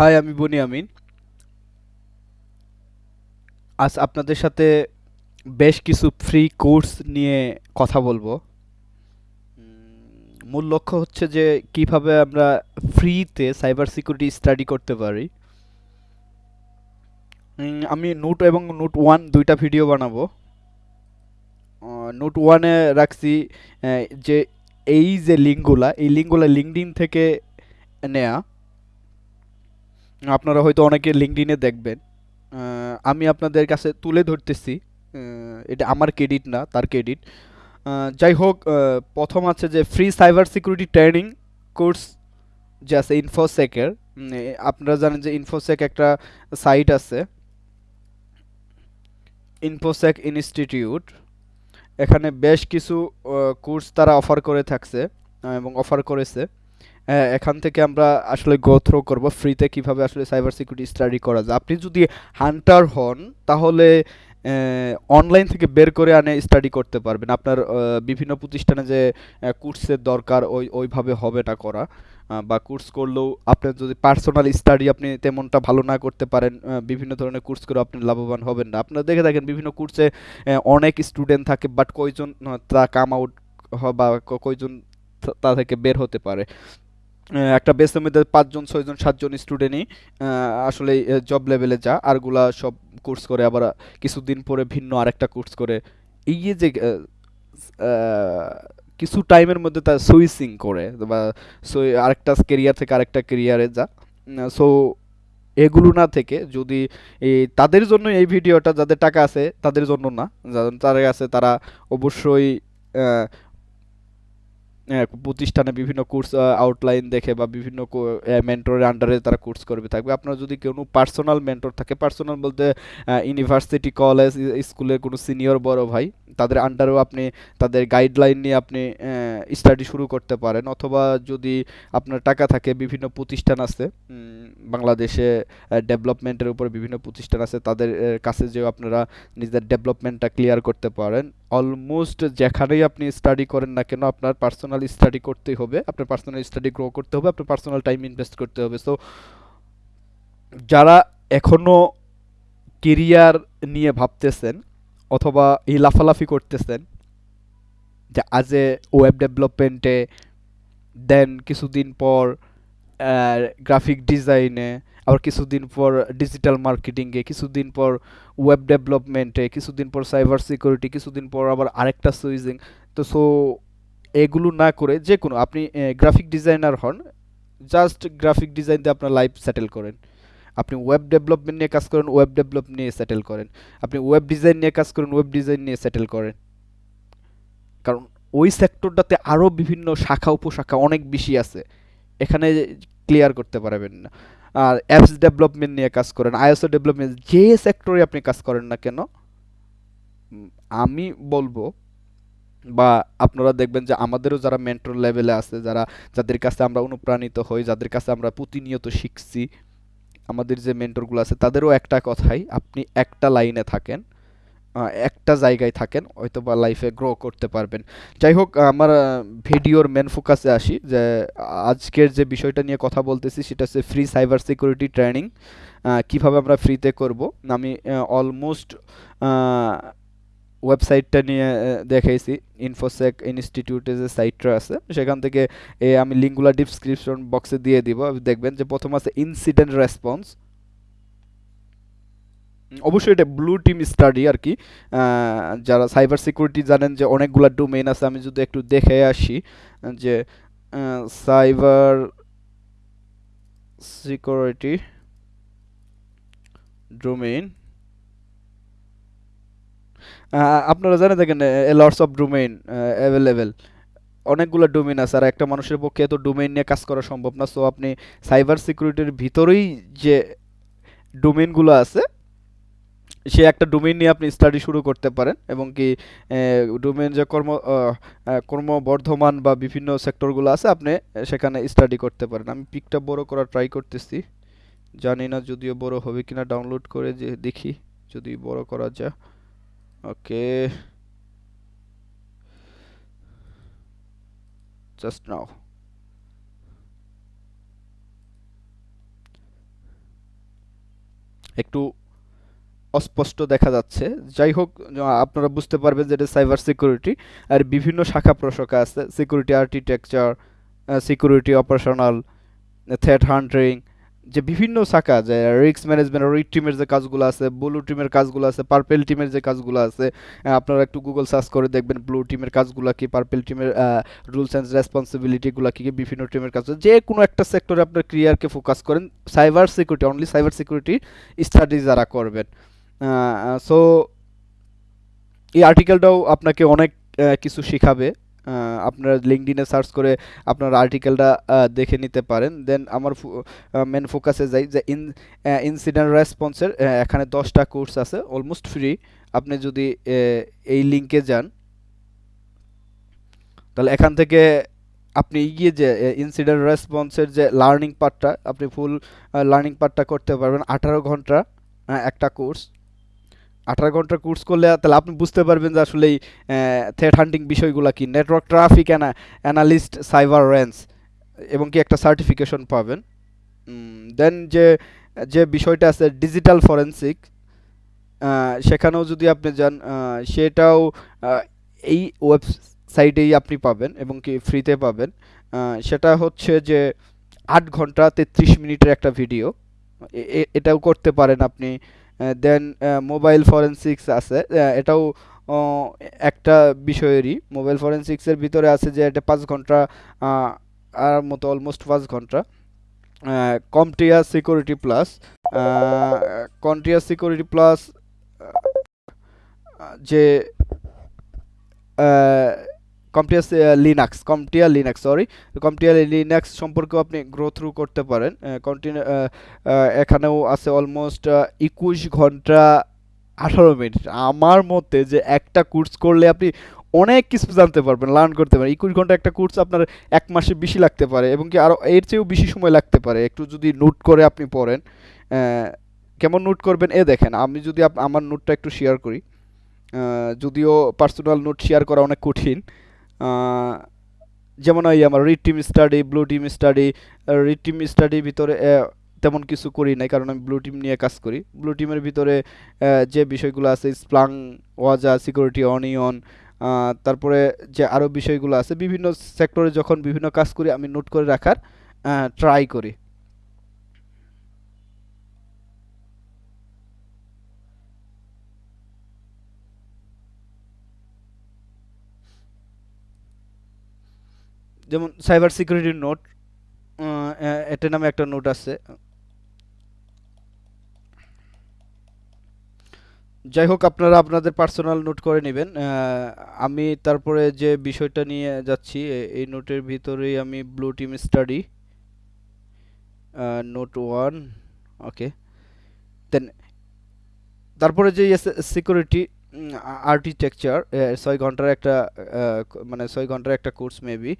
High, আমি বনি আমিন। আজ আপনাদের সাথে বেশ কিছু ফ্রি কোর্স নিয়ে কথা বলব। মূল লক্ষ্য হচ্ছে যে কীভাবে আমরা ফ্রিতে সাইবার সিকিউরিটি স্টাডি করতে পারি। আমি নোট এবং নোট ওয়ান দুইটা ভিডিও বানাবো। নোট ওয়ানে রাখছি যে এই যে লিঙ্কগুলা এই লিঙ্কগুলা লিঙ্কডিন থেকে নেয়া। আপনারা হয়তো অনেকে লিঙ্কডইনে দেখবেন। আমি আপনাদের কাছে তুলে ধরতেছি। এটা আমার ক্রেডিট না, তার ক্রেডিট যাই হোক প্রথম আছে যে free cyber security training course যে আছে ইনফোসেকের আপনারা জানেন যে ইনফোসেক একটা সাইট আছে। ইনফোসেক ইনস্টিটিউট এখানে বেশ কিছু কোর্স তারা অফার করে থাকছে এবং অফার করেছে। আহ, এখান থেকে আমরা আসলে গো থ্রো করব ফ্রিতে কীভাবে আসলে সাইবার সিকিউরিটি স্টাডি করা যায়। আপনি যদি হান্টার হন তাহলে অনলাইন থেকে বের করে আনে স্টাডি করতে পারবেন। আপনার বিভিন্ন প্রতিষ্ঠানে যে কোর্সের দরকার ওই ওইভাবে হবে না করা। বা কোর্স করলেও আপনার যদি পার্সোনাল স্টাডি আপনি তেমনটা ভালো না করতে পারেন বিভিন্ন ধরনের কোর্স করে আপনি লাভবান হবেন না। আপনারা দেখে থাকেন বিভিন্ন কোর্সে অনেক স্টুডেন্ট থাকে বাট কয়জন তা কাম আউট বা কয়জন তা থেকে বের হতে পারে। একটা বেসের মধ্যে পাঁচজন ছয়জন সাতজন স্টুডেন্টই আসলে জব লেভেলে যা। আরগুলা সব কোর্স করে আবার কিছুদিন পরে ভিন্ন আরেকটা কোর্স করে। এই যে আহ, আহ, কিছু টাইমের মধ্যে তার সুইচিং করে বা আরেকটা কেরিয়ার থেকে আরেকটা কেরিয়ারে যা। সো এগুলো না থেকে যদি এই তাদের জন্য এই ভিডিওটা যাদের টাকা আছে তাদের জন্য না। যাদের তারা আছে তারা অবশ্যই প্রতিষ্ঠানে বিভিন্ন কোর্স আউটলাইন দেখে বা বিভিন্ন মেন্টরের আন্ডারে তারা কোর্স করবে, থাকবে। আপনার যদি কোনো পার্সোনাল মেন্টর থাকে পার্সোনাল বলতে ইউনিভার্সিটি কলেজ স্কুলের কোনো সিনিয়র বড় ভাই, তাদের আন্ডারেও আপনি তাদের গাইডলাইন নিয়ে আপনি স্টাডি শুরু করতে পারেন। অথবা যদি আপনার টাকা থাকে, বিভিন্ন প্রতিষ্ঠান আছে বাংলাদেশে ডেভেলপমেন্টের উপর বিভিন্ন প্রতিষ্ঠান আছে, তাদের কাছে যেও আপনারা নিজের ডেভেলপমেন্টটা ক্লিয়ার করতে পারেন। অলমোস্ট যেখানেই আপনি স্টাডি করেন না কেন, আপনার পার্সোনাল স্টাডি করতেই হবে, আপনার পার্সোনাল স্টাডি গ্রো করতে হবে, আপনার পার্সোনাল টাইম ইনভেস্ট করতে হবে। সো যারা এখনও কেরিয়ার নিয়ে ভাবতেছেন অথবা এই লাফালাফি করতেছেন, যে আজ ওয়েব ডেভেলপমেন্টে দেন কিছুদিন পর গ্রাফিক ডিজাইনে আবার কিছুদিন পর ডিজিটাল মার্কেটিংয়ে কিছুদিন পর ওয়েব ডেভেলপমেন্টে কিছুদিন পর সাইবার সিকিউরিটি কিছুদিন পর আবার আরেকটা সুইজিং তো সো এগুলো না করে যে কোনো, আপনি গ্রাফিক ডিজাইনার হন জাস্ট গ্রাফিক ডিজাইন দিয়ে আপনার লাইফ সেটেল করেন। আপনি ওয়েব ডেভেলপমেন্ট নিয়ে কাজ করেন ওয়েব ডেভেলপ নিয়ে সেটেল করেন। আপনি ওয়েব ডিজাইন নিয়ে কাজ করেন ওয়েব ডিজাইন নিয়ে সেটেল করেন। কারণ ওই সেক্টরটাতে আরও বিভিন্ন শাখা, উপশাখা অনেক বেশি আছে। এখানে ক্লিয়ার করতে পারবেন না। আর অ্যাপস ডেভেলপমেন্ট নিয়ে কাজ করেন আইএসও ডেভেলপমেন্ট যে সেক্টরে আপনি কাজ করেন না কেন আমি বলব বা আপনারা দেখবেন যে আমাদেরও যারা মেন্টর লেভেলে আছে, যারা, যাদের কাছে আমরা অনুপ্রাণিত হই, যাদের কাছে আমরা প্রতিনিয়ত শিখছি, আমাদের যে মেন্টরগুলো আছে, তাদেরও একটা কথাই, আপনি একটা লাইনে থাকেন একটা জায়গায় থাকেন হয়তো বা লাইফে গ্রো করতে পারবেন। যাই হোক, আমার ভিডিওর মেন ফোকাসে আসি, যে আজকের যে বিষয়টা নিয়ে কথা বলতেছি, সেটা হচ্ছে ফ্রি সাইবার সিকিউরিটি ট্রেনিং কীভাবে আমরা ফ্রিতে করব। আমি অলমোস্ট ওয়েবসাইটটা নিয়ে দেখাইছি। ইনফোসেক ইনস্টিটিউটে যে সাইটটা আছে, সেখান থেকে আমি লিঙ্কগুলো ডিসক্রিপশন বক্সে দিয়ে দিব। দেখবেন যে প্রথম আছে ইনসিডেন্ট রেসপন্স অবশ্যই এটা ব্লু টিম স্টাডি আর কি। যারা সাইবার সিকিউরিটি জানেন যে অনেকগুলা ডোমেইন আছে, আমি যদি একটু দেখে আসি, যে সাইবার সিকিউরিটি ডোমেইন আপনারা জানেন দেখেন লর্ডস অফ ডোমেইন অ্যাভেলেবেল অনেকগুলো ডোমেইন আছে আর একটা মানুষের পক্ষে এত ডোমেইন নিয়ে কাজ করা সম্ভব না। সো আপনি সাইবার সিকিউরিটির ভিতরেই যে ডোমেইনগুলো আছে সে একটা ডোমেইন নিয়ে আপনি স্টাডি শুরু করতে পারেন এবং কি ডোমেইন যে কর্ম আহ, বা বিভিন্ন সেক্টরগুলো আছে আপনি সেখানে স্টাডি করতে পারেন। আমি পিকটা বড় করার ট্রাই করতেছি। জানি না যদিও বড় হবে কিনা ডাউনলোড করে যে দেখি যদি বড় করা যায়। ওকে জাস্ট নাও একটু অস্পষ্ট দেখা যাচ্ছে। যাই হোক আপনারা বুঝতে পারবেন যে এটা সাইবার সিকিউরিটি আর বিভিন্ন শাখা প্রশাখা আছে। Security architecture security operational threat hunting যে বিভিন্ন শাখা, যে রিক্স ম্যানেজমেন্ট রিক টিমের যে কাজগুলো আছে ব্লু টিমের কাজগুলো আছে পার্পেল টিমের যে কাজগুলো আছে আপনারা একটু গুগল সার্চ করে দেখবেন ব্লু টিমের কাজগুলো কি পার্পেল টিমের রুলস অ্যান্ড রেসপন্সিবিলিটিগুলো কি বিভিন্ন টিমের কাজ, যে কোনো একটা সেক্টরে আপনার ক্রিয়ারকে ফোকাস করেন cyber security only cyber security study যারা করবেন সো এই আর্টিকেলটাও আপনাকে অনেক কিছু শেখাবে। আপনারা লিঙ্কডিনে সার্চ করে আপনার আর্টিকেলটা দেখে নিতে পারেন। দেন আমার মেন ফোকাসে যাই যে ইন ইনসিডেন্ট রেসপন্সের এখানে দশটা কোর্স আছে অলমোস্ট ফ্রি আপনি যদি এই লিঙ্কে যান, তাহলে এখান থেকে আপনি গিয়ে যে ইনসিডেন্ট রেসপন্সের যে লার্নিং পার্টটা আপনি ফুল লার্নিং পার্টটা করতে পারবেন। আঠারো ঘণ্টা একটা কোর্স আঠারো ঘণ্টার কোর্স করলে, তাহলে আপনি বুঝতে পারবেন যে আসলে এই থ্রেড হান্টিং বিষয়গুলো কি। নেটওয়ার্ক ট্রাফিক অ্যানা অ্যানালিস্ট সাইবার রেঞ্জ এবং কি একটা সার্টিফিকেশন পাবেন। দেন যে যে বিষয়টা আছে ডিজিটাল ফরেন্সিক সেখানেও যদি আপনি যান সেটাও এই ওয়েবসাইটেই আপনি পাবেন এবং কি ফ্রিতে পাবেন। সেটা হচ্ছে যে, আট ঘণ্টা তেত্রিশ মিনিটের একটা ভিডিও এটাও করতে পারেন আপনি। দেন মোবাইল ফরেনসিক্স আছে। এটাও একটা বিষয়েরই। মোবাইল ফরেনসিক্সের ভিতরে আছে যে এটা পাঁচ ঘণ্টা আর মতো অলমোস্ট পাঁচ ঘণ্টা। CompTIA security plus CompTIA security plus যে কম্পিয়াস Linux CompTIA Linux sorry CompTIA Linux সম্পর্কেও আপনি গ্রো থ্রু করতে পারেন। কন্টিনিউ এখানেও আছে অলমোস্ট একুশ ঘণ্টা আঠারো মিনিট। আমার মতে যে একটা কোর্স করলে আপনি অনেক কিছু জানতে পারবেন লার্ন করতে পারেন একুশ ঘণ্টা একটা কোর্স আপনার এক মাসে বেশি লাগতে পারে এবং কি আরও এর চেয়েও বেশি সময় লাগতে পারে। একটু যদি নোট করে আপনি পড়েন কেমন নোট করবেন? এ দেখেন, আমি যদি আমার নোটটা একটু শেয়ার করি। যদিও পার্সোনাল নোট শেয়ার করা অনেক কঠিন। যেমন ওই আমার red team study blue team study red team স্টাডির ভিতরে তেমন কিছু করি নাই, কারণ আমি ব্লু টিম নিয়ে কাজ করি। ব্লু টিমের ভিতরে যে বিষয়গুলো আছে স্প্লাং ওয়াজা সিকিউরিটি অনিয়ন তারপরে যে আরও বিষয়গুলো আছে, বিভিন্ন সেক্টরে যখন বিভিন্ন কাজ করি, আমি নোট করে রাখার ট্রাই করি। যেমন সাইবার সিকিউরিটির নোট এটা নামে একটা নোট আছে। যাই হোক, আপনারা আপনাদের পার্সোনাল নোট করে নেবেন। আমি তারপরে যে বিষয়টা নিয়ে যাচ্ছি এই নোটের ভিতরেই আমি blue team study note one okay then তারপরে যে সিকিউরিটি আর্কিটেকচার ছয় ঘণ্টার একটা মানে ছয় ঘণ্টার একটা কোর্স মেবি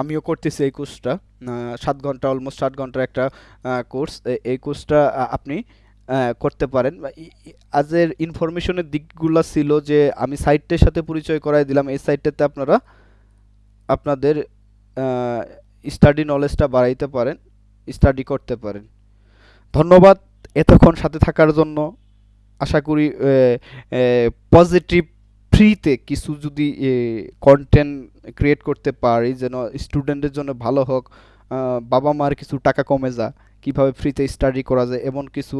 আমিও করতেছি এই কোর্সটা। সাত ঘণ্টা অলমোস্ট সাত ঘণ্টার একটা কোর্স এই কোর্সটা আপনি করতে পারেন। আজের ইনফরমেশনের দিকগুলো ছিল যে, আমি সাইটটার সাথে পরিচয় করাই দিলাম। এই সাইটটাতে আপনারা, আপনাদের স্টাডি নলেজটা বাড়াইতে পারেন স্টাডি করতে পারেন। ধন্যবাদ এতক্ষণ সাথে থাকার জন্য। আশা করি পজিটিভ ফ্রিতে কিছু যদি কন্টেন্ট ক্রিয়েট করতে পারি, যেন স্টুডেন্টের জন্য ভালো হোক বাবা মার কিছু টাকা কমে যা, কীভাবে ফ্রিতে স্টাডি করা যায়, এমন কিছু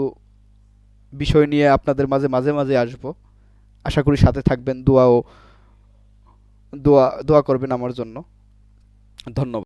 বিষয় নিয়ে আপনাদের মাঝে মাঝে মাঝে আসব। আশা করি সাথে থাকবেন, দোয়াও, দোয়া দোয়া করবেন আমার জন্য। ধন্যবাদ।